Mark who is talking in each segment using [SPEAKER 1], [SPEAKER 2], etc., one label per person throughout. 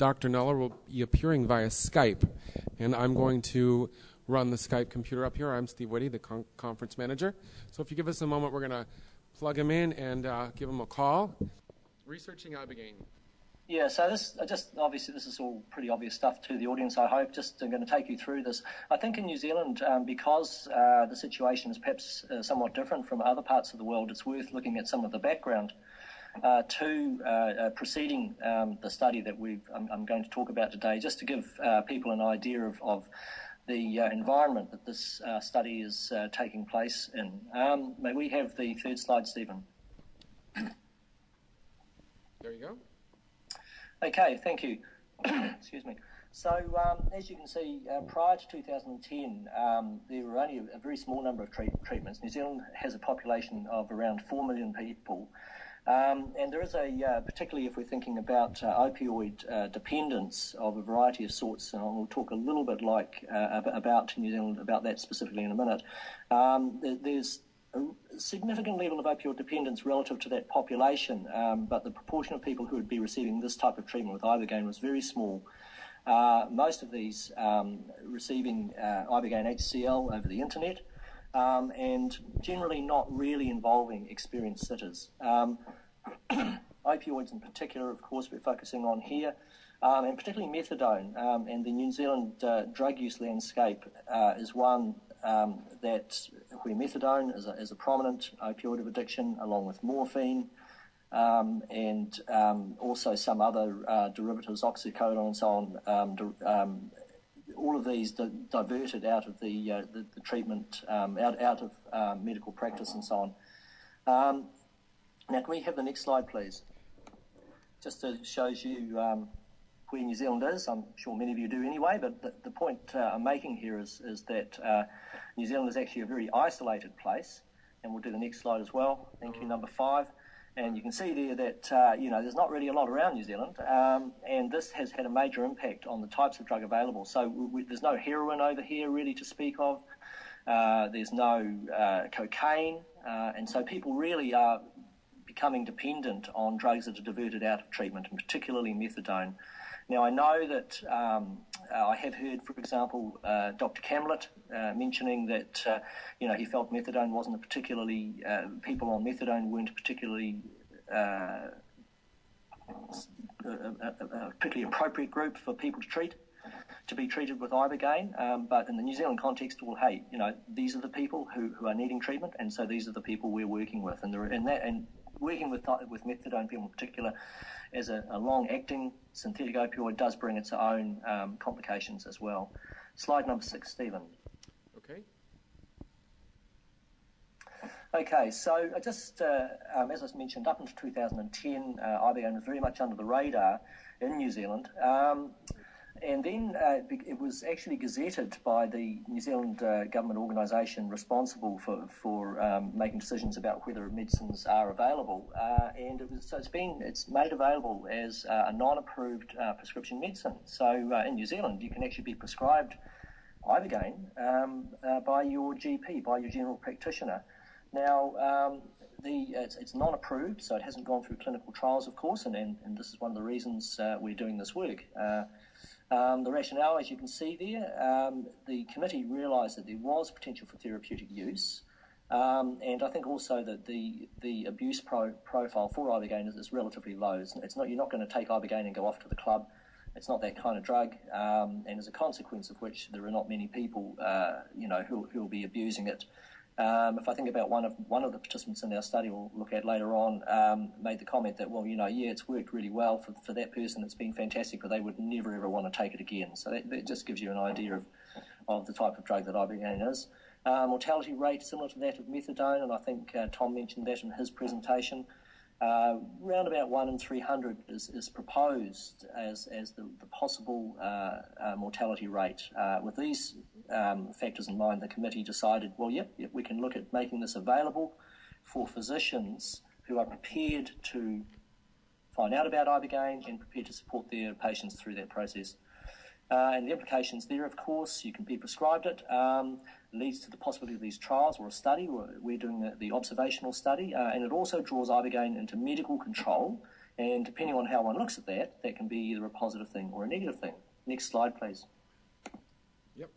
[SPEAKER 1] Dr. Noller will be appearing via Skype, and I'm going to run the Skype computer up here. I'm Steve Whitty, the con- conference manager. So if you give us a moment, we're going to plug him in and uh, give him a call. Researching Ibogaine.
[SPEAKER 2] Yeah, so this just obviously this is all pretty obvious stuff to the audience. I hope just I'm going to take you through this. I think in New Zealand, um, because uh, the situation is perhaps uh, somewhat different from other parts of the world, it's worth looking at some of the background uh, to uh, uh, preceding um, the study that we I'm, I'm, going to talk about today, just to give uh, people an idea of, of the environment that this study is taking place in. Um, may we have the third slide, Stephen?
[SPEAKER 1] There you go.
[SPEAKER 2] Okay, thank you. Excuse me. So, um, as you can see, uh, prior to 2010, um, there were only a, a, very small number of treat- treatments. New Zealand has a population of around 4 million people. Um, and there is a, uh, particularly if we're thinking about uh, opioid uh, dependence of a variety of sorts, and we'll talk a little bit like uh, about New Zealand, about that specifically in a minute. Um, there, there's a significant level of opioid dependence relative to that population, um, but the proportion of people who would be receiving this type of treatment with ibogaine was very small. Uh, most of these um, receiving uh, ibogaine HCl over the internet, um, and generally not really involving experienced sitters. Um, opioids, in particular, of course, we're focusing on here. Um, and particularly methadone. Um, and the New Zealand uh, drug use landscape uh, is one um, that where methadone is a, is a, prominent opioid of addiction, along with morphine, um, and also some other uh, derivatives, oxycodone and so on. Um, um, all of these di- diverted out of the uh, the, the, treatment, um, out out of medical practice and so on. now, can we have the next slide, please? Just to shows you where New Zealand is. I'm sure many of you do anyway, but the, the point uh, I'm making here is, is that uh, New Zealand is actually a very isolated place. And we'll do the next slide as well. Thank you, number five. And you can see there that, uh, you know, there's not really a lot around New Zealand. Um, and this has had a major impact on the types of drug available. So we, there's no heroin over here really to speak of. Uh, there's no uh, cocaine. Uh, and so people really are becoming dependent on drugs that are diverted out of treatment, and particularly methadone. Now, I know that um, I have heard, for example, uh, Dr. Kamlet uh, mentioning that uh, you know he felt methadone wasn't a particularly uh, people on methadone weren't particularly uh, a, a, particularly appropriate group for people to treat to be treated with ibogaine. Um, but in the New Zealand context, well, hey, you know these are the people who, who are needing treatment, and so these are the people we're working with, and, and that and working with with methadone people in particular as a, a long-acting synthetic opioid does bring its own um, complications as well. Slide number six, Stephen.
[SPEAKER 1] Okay.
[SPEAKER 2] Okay, so just uh, um, as I mentioned, up until 2010, uh, Ibogaine was very much under the radar in New Zealand. Um, and then uh, it was actually gazetted by the New Zealand uh, government organisation responsible for, for um, making decisions about whether medicines are available. Uh, and it was, so it's been it's made available as uh, a non-approved uh, prescription medicine. So uh, in New Zealand, you can actually be prescribed ibogaine um, by your GP, by your general practitioner. Now. Um, the, it's, it's, non-approved, so it hasn't gone through clinical trials, of course, and, and, and this is one of the reasons we're doing this work. Um, the rationale, as you can see there, um, the committee realised that there was potential for therapeutic use, um, and I think also that the the abuse pro- profile for ibogaine is, is relatively low. It's, it's, not you're not going to take ibogaine and go off to the club. It's not that kind of drug, um, and as a consequence of which, there are not many people, uh, you know, who who will be abusing it. Um, if I think about one of one of the participants in our study, we'll look at later on, um, made the comment that, well, you know, yeah, it's worked really well for, for that person. It's been fantastic, but they would never ever want to take it again. So that, that just gives you an idea of, of the type of drug that ibogaine is. Uh, mortality rate similar to that of methadone, and I think uh, Tom mentioned that in his presentation. Uh, round about 1 in 300 is, is proposed as, as the, the possible uh, uh, mortality rate. Uh, with these um, factors in mind, the committee decided, well, yep, yep, we can look at making this available for physicians who are prepared to find out about Ibogaine and prepared to support their patients through that process. Uh, and the implications there, of course, you can be prescribed it. Um, leads to the possibility of these trials or a study. We're, doing the, the, observational study, uh, and it also draws ibogaine into medical control And depending on how one looks at that, that can be either a positive thing or a negative thing. Next slide, please.
[SPEAKER 1] Yep.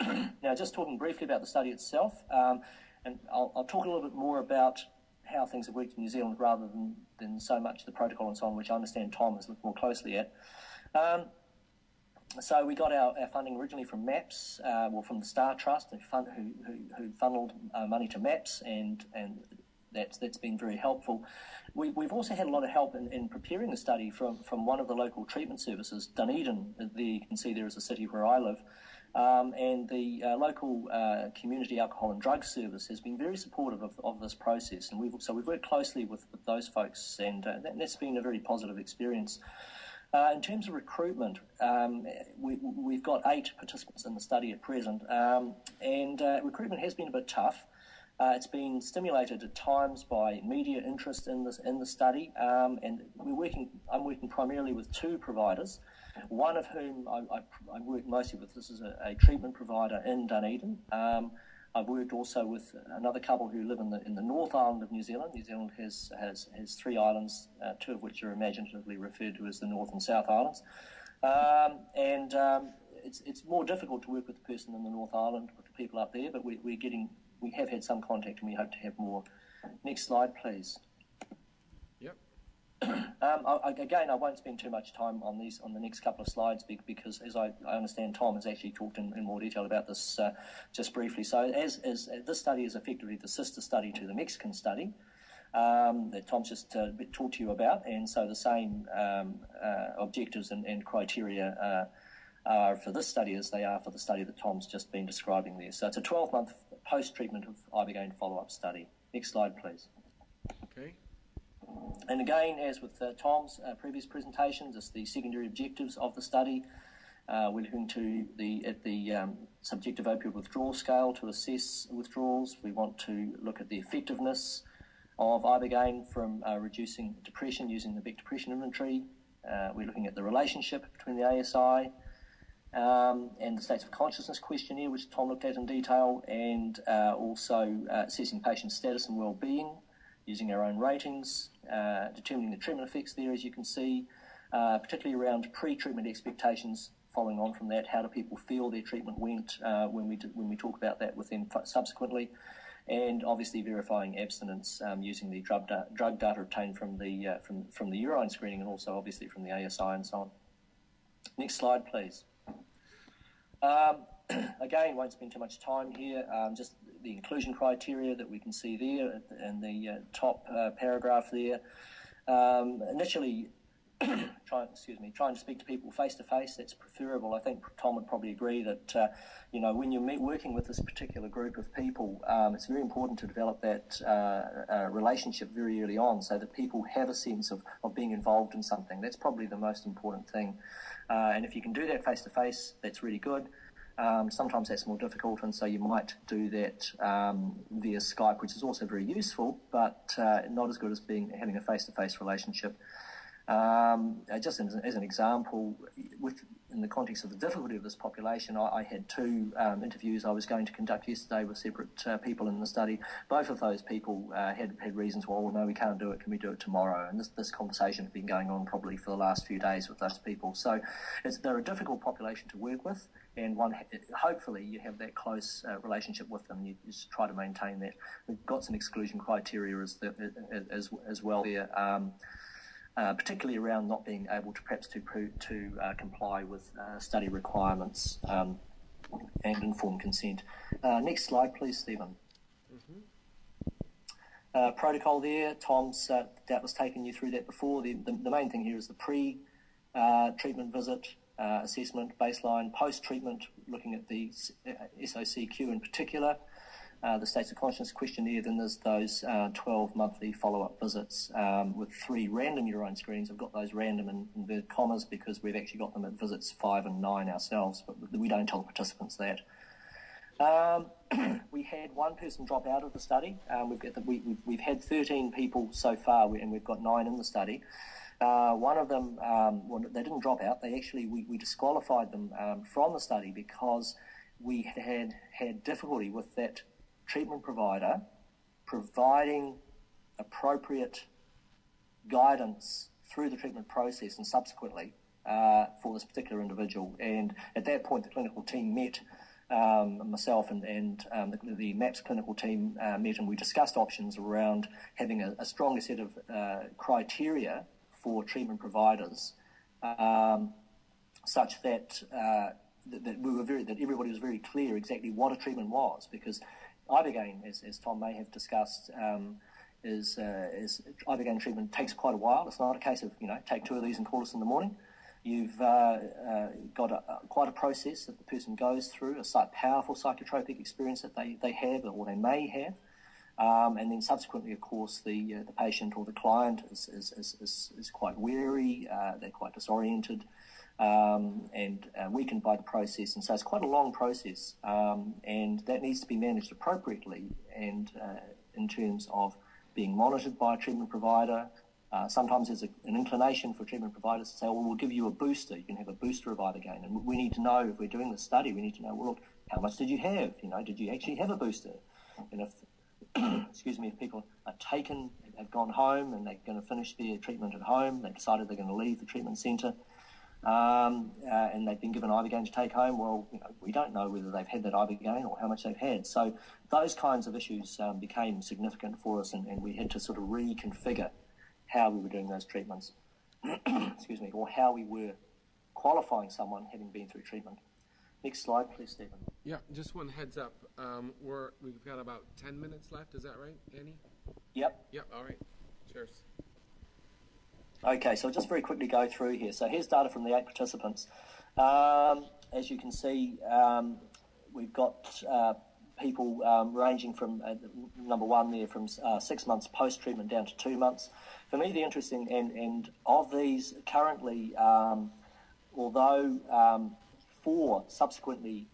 [SPEAKER 2] now, just talking briefly about the study itself, um, and I'll, I'll, talk a little bit more about how things have worked in New Zealand rather than, than so much the protocol and so on, which I understand Tom has looked more closely at. Um, so we got our, our, funding originally from MAPS, uh, well, from the Star Trust, who, fund, who, who, who funneled uh, money to MAPS, and and that's that's been very helpful. We, have also had a lot of help in, in, preparing the study from, from one of the local treatment services, Dunedin. There you can see there is a city where I live. Um, and the uh, local uh, community alcohol and drug service has been very supportive of, of this process. And we've, so we've worked closely with, with those folks, and uh, that, has been a very positive experience. Uh, in terms of recruitment, um, we, have got eight participants in the study at present, um, and uh, recruitment has been a bit tough. Uh, it's been stimulated at times by media interest in this in the study, um, and we're working. I'm working primarily with two providers, one of whom I, I, I work mostly with. This is a, a treatment provider in Dunedin. Um, I've worked also with another couple who live in the in the North Island of New Zealand. New Zealand has has, has three islands, uh, two of which are imaginatively referred to as the North and South Islands. Um, and um, it's it's more difficult to work with the person in the North Island with the people up there, but we, we're getting we have had some contact and we hope to have more. Next slide, please. Um, I, again, I won't spend too much time on these on the next couple of slides because, as I, I understand, Tom has actually talked in, in more detail about this uh, just briefly. So, as, as uh, this study is effectively the sister study to the Mexican study um, that Tom's just uh, talked to you about, and so the same um, uh, objectives and, and criteria uh, are for this study as they are for the study that Tom's just been describing there. So, it's a 12-month post-treatment of ibogaine follow-up study. Next slide, please.
[SPEAKER 1] Okay.
[SPEAKER 2] And again, as with uh, Tom's uh, previous presentations, it's the secondary objectives of the study. Uh, we're looking to the at the um, subjective opioid withdrawal scale to assess withdrawals. We want to look at the effectiveness of ibogaine from uh, reducing depression using the Beck Depression Inventory. Uh, we're looking at the relationship between the ASI um, and the states of consciousness questionnaire, which Tom looked at in detail, and uh, also assessing patient status and well-being using our own ratings, determining the treatment effects there, as you can see, uh, particularly around pre-treatment expectations. Following on from that, how do people feel their treatment went uh, when we when we talk about that with them subsequently, and obviously verifying abstinence um, using the drug, da- drug data obtained from the uh, from from the urine screening and also obviously from the ASI and so on. Next slide, please. Um, again, won't spend too much time here. Um, just the inclusion criteria that we can see there in the uh, top uh, paragraph there. Um, initially, trying excuse me, trying to speak to people face to face. That's preferable. I think Tom would probably agree that uh, you know when you're meet, working with this particular group of people, um, it's very important to develop that uh, uh, relationship very early on, so that people have a sense of, of being involved in something. That's probably the most important thing. Uh, and if you can do that face to face, that's really good. Um, sometimes that's more difficult, and so you might do that um, via Skype, which is also very useful, but uh, not as good as being having a face-to-face relationship. Um, just as, as, an example, with in the context of the difficulty of this population, I, I had two um, interviews I was going to conduct yesterday with separate uh, people in the study. Both of those people uh, had had reasons. Why well, no, we can't do it. Can we do it tomorrow? And this this conversation has been going on probably for the last few days with those people. So they're a difficult population to work with, and one hopefully you have that close uh, relationship with them. You just try to maintain that. We've got some exclusion criteria as the, as as well there. Um, uh, particularly around not being able to perhaps to to uh, comply with uh, study requirements um, and informed consent. Uh, next slide, please, Stephen. Mm-hmm. Uh, protocol there, Tom's uh, doubtless taken you through that before. The, the, the main thing here is the pre-treatment visit, assessment, baseline, post-treatment, looking at the SOCQ in particular, uh, the states of consciousness questionnaire, then there's those uh, 12 monthly follow-up visits um, with three random urine screenings. I've got those random in inverted commas because we've actually got them at visits five and nine ourselves, but we don't tell participants that. Um, we had one person drop out of the study. Um, we've, the, we, have had 13 people so far, and we've got nine in the study. Uh, one of them, um, well, they didn't drop out. They actually, we, we disqualified them um, from the study because we had had difficulty with that treatment provider providing appropriate guidance through the treatment process and subsequently uh, for this particular individual. And at that point, the clinical team met. Um, myself and, and um, the, the, MAPS clinical team uh, met and we discussed options around having a, a stronger set of uh, criteria for treatment providers um, such that, uh, that, that, we were very, that everybody was very clear exactly what a treatment was because Ibogaine, as, as Tom may have discussed, um, is, uh, is Ibogaine treatment takes quite a while. It's not a case of, you know, take two of these and call us in the morning. You've uh, uh, got a, quite a process that the person goes through, a powerful psychotropic experience that they, they have or they may have. Um, and then subsequently, of course, the, uh, the patient or the client is, is, is, is quite weary, uh, they're quite disoriented, um, and uh, weakened by the process. And so it's quite a long process, um, and that needs to be managed appropriately and uh, in terms of being monitored by a treatment provider. Uh, sometimes there's a, an inclination for treatment providers to say, well, we'll give you a booster. You can have a booster of ibogaine. And we need to know, if we're doing the study, we need to know, well, look, how much did you have? You know, did you actually have a booster? And if, excuse me, if people are taken, have gone home and they're going to finish their treatment at home, they've decided they're going to leave the treatment centre, um, uh, and they've been given ibogaine to take home. Well, you know, we don't know whether they've had that ibogaine or how much they've had. So those kinds of issues um, became significant for us, and, and, we had to sort of reconfigure how we were doing those treatments. Excuse me, or how we were qualifying someone having been through treatment. Next slide, please, Stephen.
[SPEAKER 1] Yeah, just one heads up. Um, we're, we've got about 10 minutes left. Is that right, Annie?
[SPEAKER 2] Yep.
[SPEAKER 1] Yep, all right. Cheers.
[SPEAKER 2] Okay, so I'll just very quickly go through here. So here's data from the eight participants. Um, as you can see, um, we've got uh, people um, ranging from uh, number one there from uh, six months post treatment down to two months. For me, the interesting and, and of these currently, um, although um, four subsequently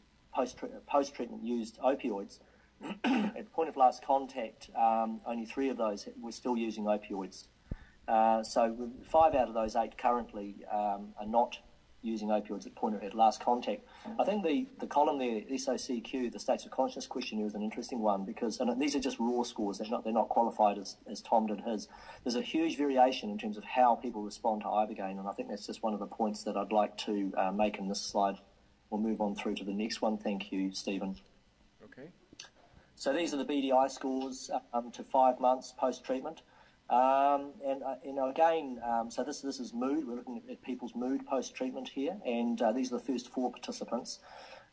[SPEAKER 2] post treatment used opioids, at point of last contact, um, only three of those were still using opioids. Uh, so five out of those eight currently um, are not using opioids at point of at last contact. I think the, the column there, SOCQ, the states of consciousness questionnaire, is an interesting one because and these are just raw scores. They're not they're not qualified as, as Tom did his. There's a huge variation in terms of how people respond to ibogaine, and I think that's just one of the points that I'd like to uh, make in this slide. We'll move on through to the next one. Thank you, Stephen.
[SPEAKER 1] Okay.
[SPEAKER 2] So these are the BDI scores um, to five months post treatment. Um, and uh, you know, again, um, so this this is mood. We're looking at, people's mood post treatment here, and uh, these are the first four participants.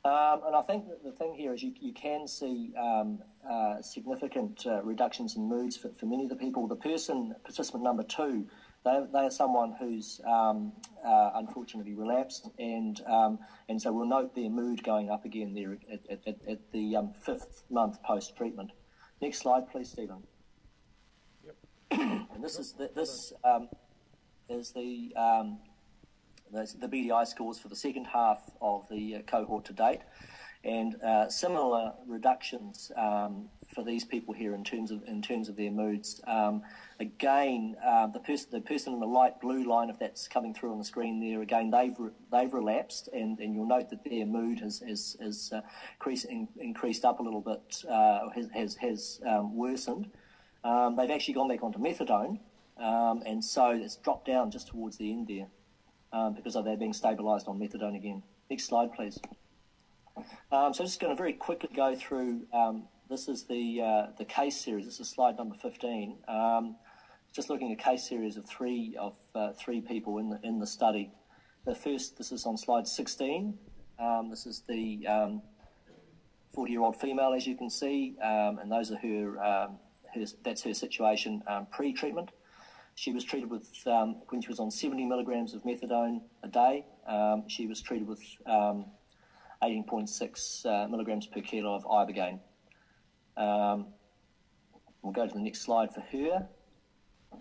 [SPEAKER 2] Um, and I think the thing here is you, you can see um, uh, significant uh, reductions in moods for, for many of the people. The person, participant number two, they, they are someone who's um, uh, unfortunately relapsed, and um, and so we'll note their mood going up again there at, at, at the fifth month post treatment. Next slide, please, Stephen Yep. and this is the, this um, is the, um, the, the BDI scores for the second half of the cohort to date, and uh, similar reductions um, for these people here in terms of in terms of their moods. Um, again, uh, the person the person in the light blue line, if that's coming through on the screen there, again they've re- they've relapsed, and, and you'll note that their mood has has, has uh, increased, in, increased up a little bit, uh, has has, has um, worsened. Um, they've actually gone back onto methadone, um, and so it's dropped down just towards the end there um, because they're being stabilised on methadone again. Next slide, please. Um, so I'm just going to very quickly go through. Um, this is the uh, the case series. This is slide number 15. Um, just looking at a case series of three of uh, three people in the in the study. The first, this is on slide 16. this is the 40-year-old female, as you can see, and those are her her, that's her situation um, pre-treatment. She was treated with, um, when she was on 70 milligrams of methadone a day, um, she was treated with 18.6 um, uh, milligrams per kilo of ibogaine. Um, we'll go to the next slide for her.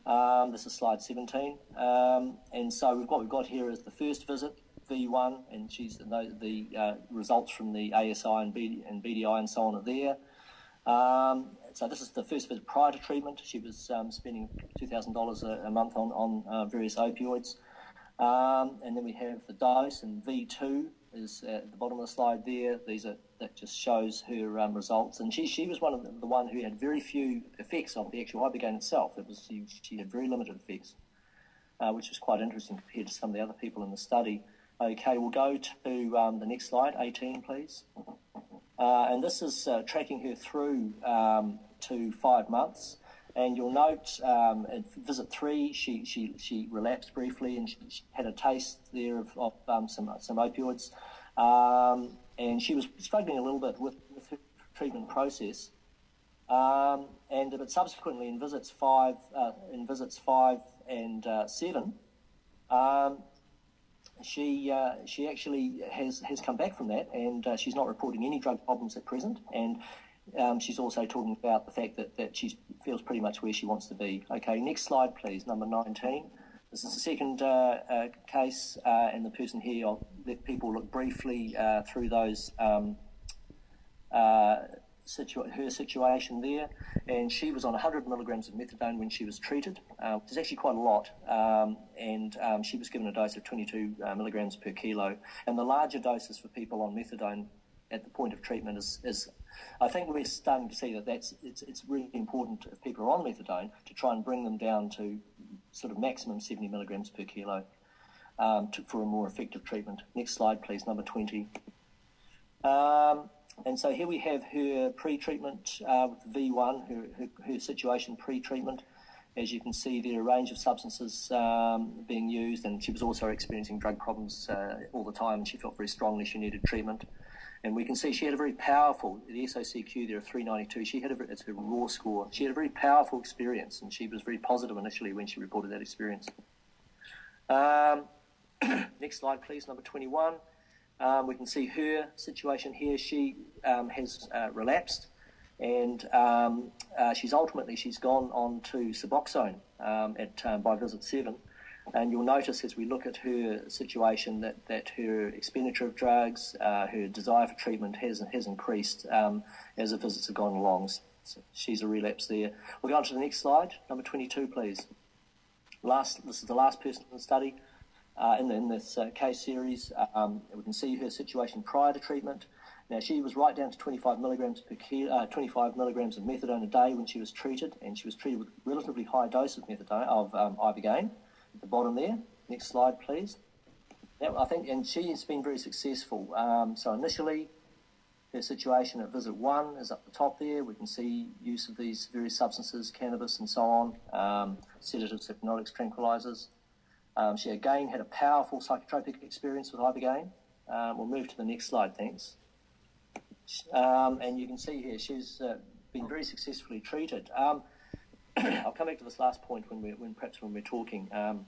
[SPEAKER 2] Um, this is slide 17. and so we've, what we've got here is the first visit, V1, and she's the, the uh, results from the ASI and, BD, and BDI and so on are there. Um, so this is the first visit prior to treatment. She was um, spending $2,000 a, month on, on uh, various opioids. Um, and then we have the dose, and V2 is at the bottom of the slide there. These are that just shows her um, results, and she she was one of the, the, one who had very few effects of the actual ibogaine itself. It was she, she had very limited effects. uh, which was quite interesting compared to some of the other people in the study. Okay, we'll go to um, the next slide, 18, please. Uh, and this is uh, tracking her through um, to five months. And you'll note um, at visit three, she, she, she relapsed briefly and she, she had a taste there of, of um, some, some opioids. Um, and she was struggling a little bit with, with her treatment process. Um, and but subsequently in visits five, uh, in visits five and uh, seven, um, she uh, she actually has has come back from that, and uh, she's not reporting any drug problems at present. And um, she's also talking about the fact that that she feels pretty much where she wants to be. Okay, next slide, please. Number nineteen. This is the second uh, uh case, uh, and the person here. I'll let people look briefly uh, through those. Um, situa- her situation there, and she was on 100 milligrams of methadone when she was treated, uh, which is actually quite a lot, um, and um, she was given a dose of 22 uh, milligrams per kilo. And the larger doses for people on methadone at the point of treatment is, is I think we're starting to see that that's it's, it's really important if people are on methadone to try and bring them down to sort of maximum 70 milligrams per kilo um, to, for a more effective treatment. Next slide, please, number 20. Um, and so here we have her pre-treatment uh, with V1, her, her, her situation pre-treatment. As you can see, there are a range of substances um, being used, and she was also experiencing drug problems uh, all the time, she felt very strongly she needed treatment. And we can see she had a very powerful, the SOCQ there of 392, she had a, it's a raw score. She had a very powerful experience, and she was very positive initially when she reported that experience. Um, next slide, please, number 21. Um, we can see her situation here. She um, has uh, relapsed, and um, uh, she's ultimately she's gone on to Suboxone um, at um, by visit seven. And you'll notice as we look at her situation that, that her expenditure of drugs, uh, her desire for treatment has has increased um, as the visits have gone along. So she's a relapse there. We'll go on to the next slide, number 22, please. Last, this is the last person in the study uh, in, in, this uh, case series. Um, we can see her situation prior to treatment. Now she was right down to 25 milligrams per kilo, uh, 25 milligrams of methadone a day when she was treated, and she was treated with relatively high dose of methadone of um, ibogaine. The bottom there. Next slide, please. I think, and she has been very successful. Um, so initially, her situation at visit one is up the top there. We can see use of these various substances, cannabis and so on, um, sedatives, hypnotics, tranquilizers. Um, she again had a powerful psychotropic experience with Ibogaine. Um, we'll move to the next slide, thanks. Um, and you can see here she's uh, been very successfully treated. Um, I'll come back to this last point when we when perhaps when we're talking um,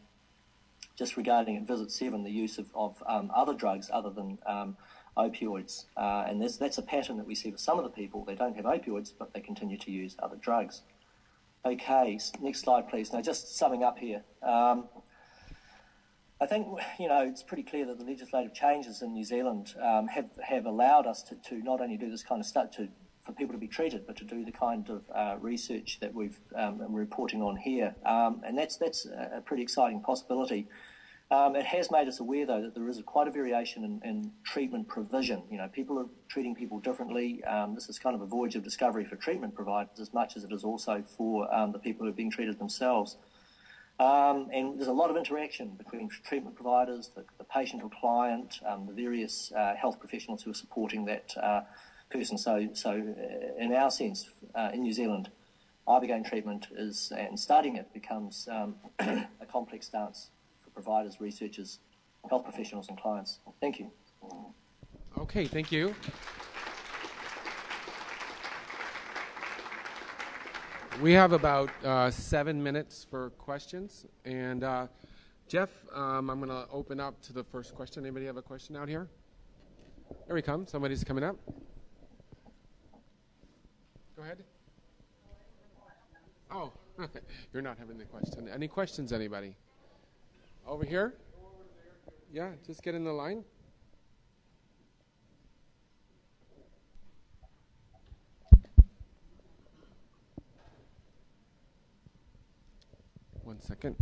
[SPEAKER 2] just regarding visit seven, the use of, of um, other drugs other than opioids. Uh, and that's a pattern that we see with some of the people. They don't have opioids, but they continue to use other drugs. Okay, next slide, please. Now, just summing up here. Um, I think you know it's pretty clear that the legislative changes in New Zealand um, have have allowed us to, to not only do this kind of stuff to for people to be treated, but to do the kind of uh, research that we've um, we're reporting on here, um, and that's that's a pretty exciting possibility. Um, it has made us aware, though, that there is quite a variation in, in, treatment provision. You know, people are treating people differently. Um, this is kind of a voyage of discovery for treatment providers as much as it is also for um, the people who are being treated themselves. Um, and there's a lot of interaction between treatment providers, the, the patient or client, um, the various uh, health professionals who are supporting that uh, person. So, so uh, in our sense, uh, in New Zealand, ibogaine treatment is, and starting it becomes um, a complex dance for providers, researchers, health professionals, and clients. Thank you.
[SPEAKER 1] Okay, thank you. We have about uh, seven minutes for questions. And uh, Jeff, um, I'm going to open up to the first question. Anybody have a question out here? Here we come. Somebody's coming up. Ahead. Oh, you're not having the question. Any questions, anybody? Over here? Yeah, just get in the line. One second.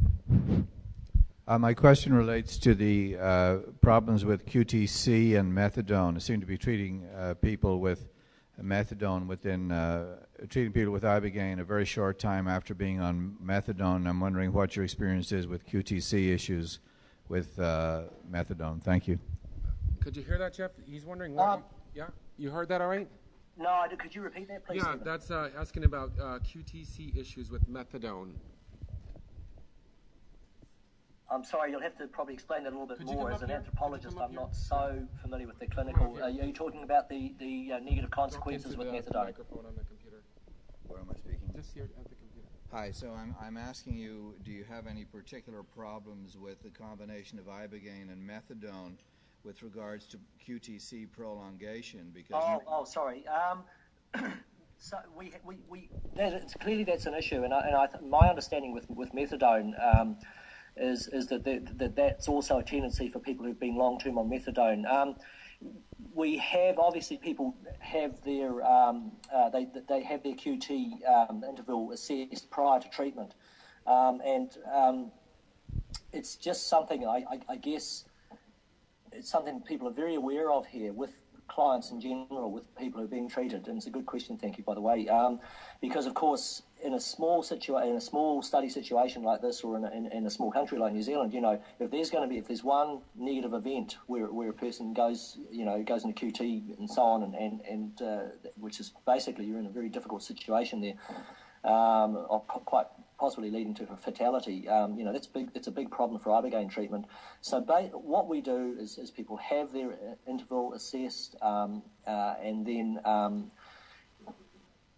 [SPEAKER 3] Uh, my question relates to the uh, problems with QTC and methadone. It seem to be treating uh, people with methadone within uh, treating people with ibogaine a very short time after being on methadone. I'm wondering what your experience is with QTC issues with uh, methadone. Thank you.
[SPEAKER 1] Could you hear that, Jeff? He's wondering what.
[SPEAKER 2] Um,
[SPEAKER 1] yeah, you heard that all right?
[SPEAKER 2] No, I do- could you repeat that, please?
[SPEAKER 1] Yeah, that's uh, asking about uh, QTC issues with methadone.
[SPEAKER 2] I'm sorry, you'll have to probably explain that a little bit
[SPEAKER 1] Could
[SPEAKER 2] more. As an
[SPEAKER 1] here?
[SPEAKER 2] Anthropologist, I'm
[SPEAKER 1] here?
[SPEAKER 2] not so familiar with the clinical.
[SPEAKER 1] here.
[SPEAKER 2] Are you, are you talking about the, the uh, negative consequences with
[SPEAKER 1] the
[SPEAKER 2] methadone?
[SPEAKER 1] microphone on the computer.
[SPEAKER 4] What am I speaking?
[SPEAKER 1] Just here at the computer.
[SPEAKER 4] Hi, so I'm, I'm asking you, do you have any particular problems with the combination of ibogaine and methadone with regards to QTC prolongation? Because
[SPEAKER 2] Oh, oh, sorry. Um, so we, we, we that, it's, clearly that's an issue, and, I, and I, th- my understanding with, with methadone um, is, is that, that, that that's also a tendency for people who've been long term on methadone. Um, we have obviously people have their um, uh, they they have their QT um, interval assessed prior to treatment, um, and um, it's just something I, I, I guess it's something people are very aware of here with clients in general, with people who are being treated. And it's a good question, thank you, by the way, um, because of course, in a small situa- in a small study situation like this, or in a, in, in a small country like New Zealand, you know, if there's going to be if there's one negative event where, where a person goes, you know, goes into QT and so on, and and, and uh, which is basically you're in a very difficult situation there. Um, po- quite possibly leading to a fatality. Um, you know, that's big. It's a big problem for ibogaine treatment. So, ba- what we do is, is people have their uh, interval assessed, um, uh, and then um,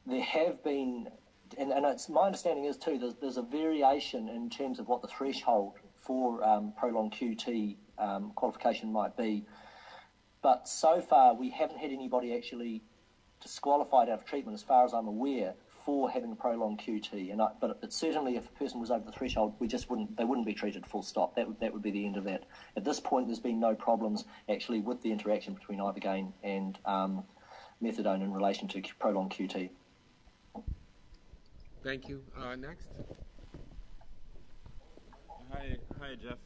[SPEAKER 2] there have been, and, and it's my understanding is too. There's, there's a variation in terms of what the threshold for um, prolonged QT um, qualification might be. But so far, we haven't had anybody actually disqualified out of treatment, as far as I'm aware, for having prolonged QT. And I, but, but certainly, if a person was over the threshold, we just wouldn't they wouldn't be treated. Full stop. That would that would be the end of that. At this point, there's been no problems actually with the interaction between ibogaine and um, methadone in relation to prolonged QT.
[SPEAKER 1] Thank you. Uh, next.
[SPEAKER 5] Hi, hi, Jeff.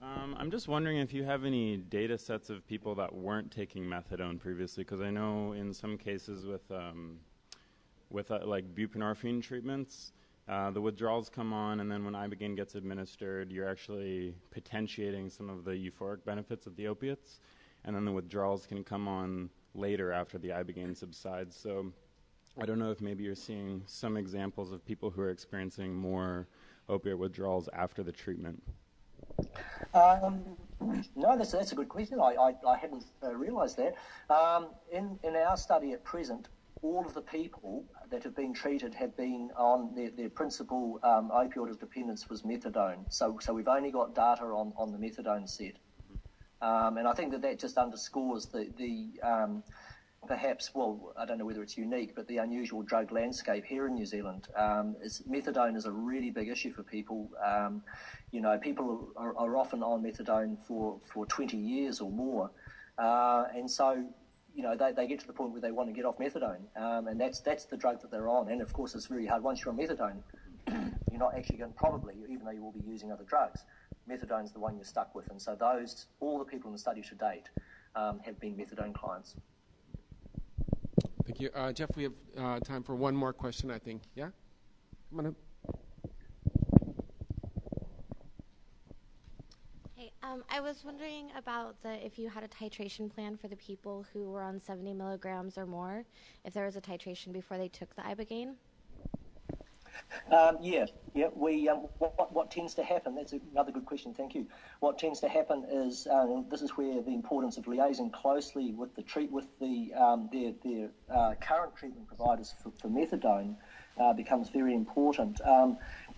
[SPEAKER 5] Um, I'm just wondering if you have any data sets of people that weren't taking methadone previously, because I know in some cases with um, with uh, like buprenorphine treatments, uh, the withdrawals come on, and then when ibogaine gets administered, you're actually potentiating some of the euphoric benefits of the opiates, and then the withdrawals can come on later after the ibogaine subsides. So I don't know if maybe you're seeing some examples of people who are experiencing more opiate withdrawals after the treatment.
[SPEAKER 2] Um, no, that's, that's a good question. I, I, I hadn't uh, realised that. Um, in, in our study at present, all of the people that have been treated have been on their, their principal um, opioid of dependence was methadone. So, so we've only got data on, on the methadone set. Um, and I think that that just underscores the, the um, perhaps, well, I don't know whether it's unique, but the unusual drug landscape here in New Zealand. Um, is methadone is a really big issue for people. Um, you know, people are, are often on methadone for, for 20 years or more. Uh, and so, you know, they, they get to the point where they want to get off methadone. Um, and that's, that's the drug that they're on. And of course, it's very hard. Once you're on methadone, you're not actually going probably, even though you will be using other drugs, methadone's the one you're stuck with. And so those, all the people in the study to date um, have been methadone clients.
[SPEAKER 1] Thank you. Uh, Jeff, we have uh, time for one more question, I think. Yeah?
[SPEAKER 6] Um, I was wondering about the if you had a titration plan for the people who were on 70 milligrams or more, if there was a titration before they took the ibogaine.
[SPEAKER 2] Um, yeah, yeah. We um, what, what, tends to happen? That's another good question. Thank you. What tends to happen is um, this is where the importance of liaising closely with the treat with the um, their their uh, current treatment providers for, for methadone uh, becomes very important.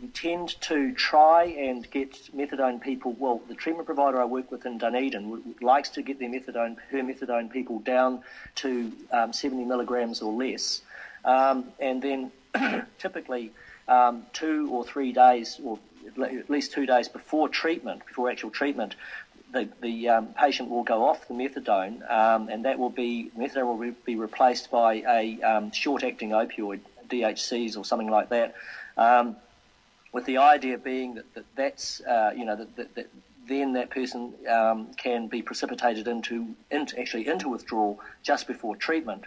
[SPEAKER 2] We tend to try and get methadone people. Well, the treatment provider I work with in Dunedin likes to get their methadone per methadone people down to um, 70 milligrams or less, um, and then typically um, two or three days, or at least two days before treatment, before actual treatment, the, the um, patient will go off the methadone, um, and that will be methadone will be replaced by a um, short-acting opioid, DHCs or something like that, um, with the idea being that, that that's uh, you know that, that, that then that person um, can be precipitated into, into actually into withdrawal just before treatment.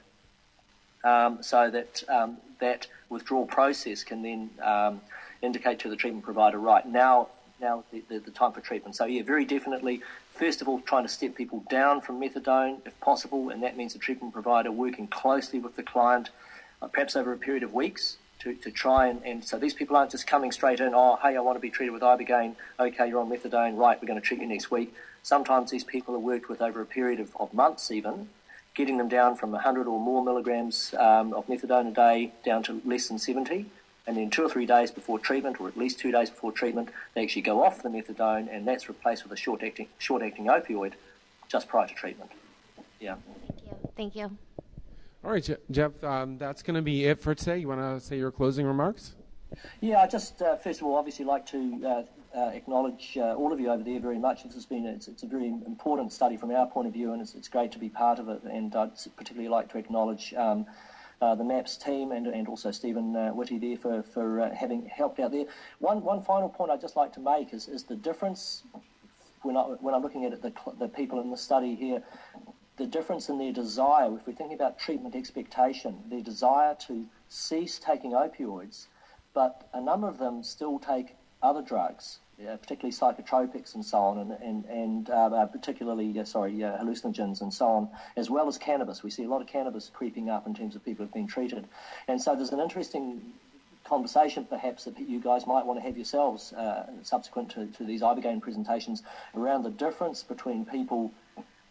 [SPEAKER 2] um, so that um, that withdrawal process can then um, indicate to the treatment provider, right now, now the, the, the, time for treatment. So yeah, very definitely. First of all, trying to step people down from methadone if possible, and that means the treatment provider working closely with the client, uh, perhaps over a period of weeks, to, to try and, and so these people aren't just coming straight in, oh, hey, I want to be treated with Ibogaine. Okay, you're on methadone. Right, we're going to treat you next week. Sometimes these people are worked with over a period of, of months even, getting them down from 100 or more milligrams um, of methadone a day down to less than 70. And then two or three days before treatment, or at least two days before treatment, they actually go off the methadone, and that's replaced with a short-acting, short-acting opioid just prior to treatment. Yeah.
[SPEAKER 6] Thank you. Thank you.
[SPEAKER 1] All right, Jeff, um, that's going to be it for today. You want to say your closing remarks?
[SPEAKER 2] Yeah, I just uh, first of all, obviously, like to uh, uh, acknowledge uh, all of you over there very much. This has been it's, it's, a very important study from our point of view, and it's, it's great to be part of it. And I'd particularly like to acknowledge. Um, uh, the MAPS team and, and also Stephen uh, Whitty there for, for uh, having helped out there. One, one final point I'd just like to make is, is the difference when, I, when I'm looking at it, the, the people in the study here the difference in their desire, if we're thinking about treatment expectation, their desire to cease taking opioids, but a number of them still take other drugs, uh, particularly psychotropics and so on, and, and, and uh, uh particularly, uh, sorry, uh, hallucinogens and so on, as well as cannabis. We see a lot of cannabis creeping up in terms of people who have been treated. And so there's an interesting conversation perhaps that you guys might want to have yourselves uh, subsequent to, to these Ibogaine presentations around the difference between people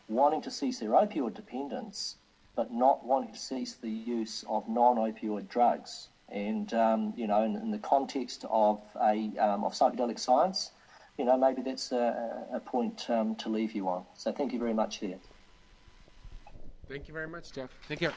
[SPEAKER 2] wanting to cease their opioid dependence, but not wanting to cease the use of non-opioid drugs. And um, you know, in, in, the context of a um, of psychedelic science, you know, maybe that's a, a point um, to leave you on. So thank you very much there.
[SPEAKER 1] Thank you very much, Jeff. Take care.